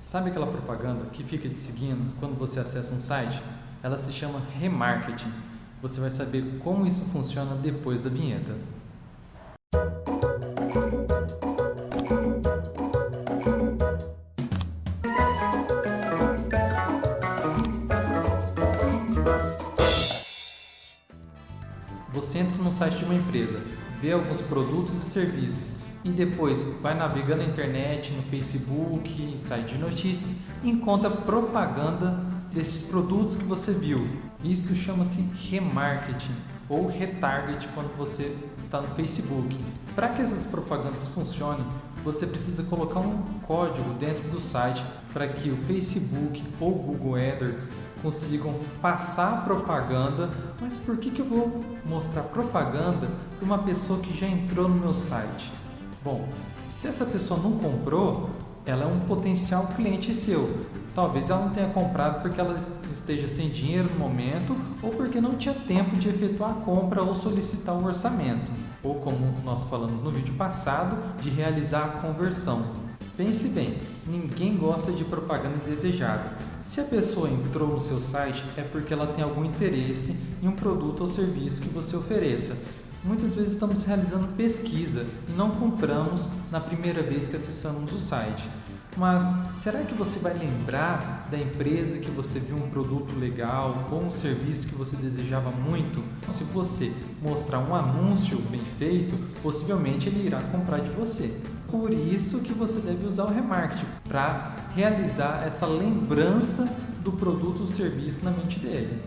Sabe aquela propaganda que fica te seguindo quando você acessa um site? Ela se chama remarketing. Você vai saber como isso funciona depois da vinheta. Você entra no site de uma empresa, vê alguns produtos e serviços e depois vai navegando na internet, no Facebook, site de notícias e encontra propaganda desses produtos que você viu. Isso chama-se remarketing ou retarget quando você está no Facebook. Para que essas propagandas funcionem, você precisa colocar um código dentro do site para que o Facebook ou Google AdWords consigam passar propaganda. Mas por que, que eu vou mostrar propaganda para uma pessoa que já entrou no meu site? Bom, se essa pessoa não comprou, ela é um potencial cliente seu. Talvez ela não tenha comprado porque ela esteja sem dinheiro no momento ou porque não tinha tempo de efetuar a compra ou solicitar o orçamento. Ou como nós falamos no vídeo passado, de realizar a conversão. Pense bem, ninguém gosta de propaganda indesejada. Se a pessoa entrou no seu site é porque ela tem algum interesse em um produto ou serviço que você ofereça Muitas vezes estamos realizando pesquisa e não compramos na primeira vez que acessamos o site. Mas será que você vai lembrar da empresa que você viu um produto legal ou um serviço que você desejava muito? Se você mostrar um anúncio bem feito, possivelmente ele irá comprar de você. Por isso que você deve usar o remarketing para realizar essa lembrança do produto ou serviço na mente dele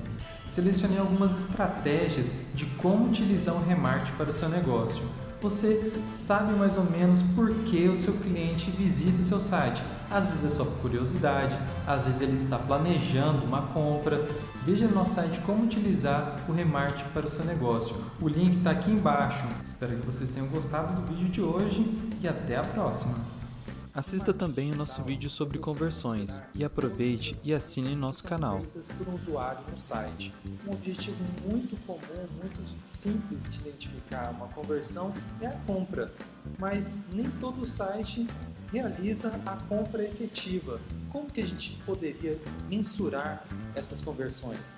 selecionei algumas estratégias de como utilizar o remarketing para o seu negócio. Você sabe mais ou menos por que o seu cliente visita o seu site. Às vezes é só por curiosidade, às vezes ele está planejando uma compra. Veja no nosso site como utilizar o remarketing para o seu negócio. O link está aqui embaixo. Espero que vocês tenham gostado do vídeo de hoje e até a próxima. Assista também o nosso vídeo sobre conversões e aproveite e assine nosso canal. Por um usuário no site. Um objetivo muito comum, muito simples de identificar uma conversão é a compra, mas nem todo site realiza a compra efetiva. Como que a gente poderia mensurar essas conversões?